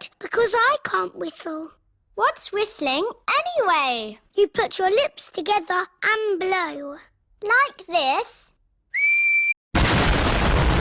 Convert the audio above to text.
good, because I can't whistle. What's whistling anyway? You put your lips together and blow. Like this?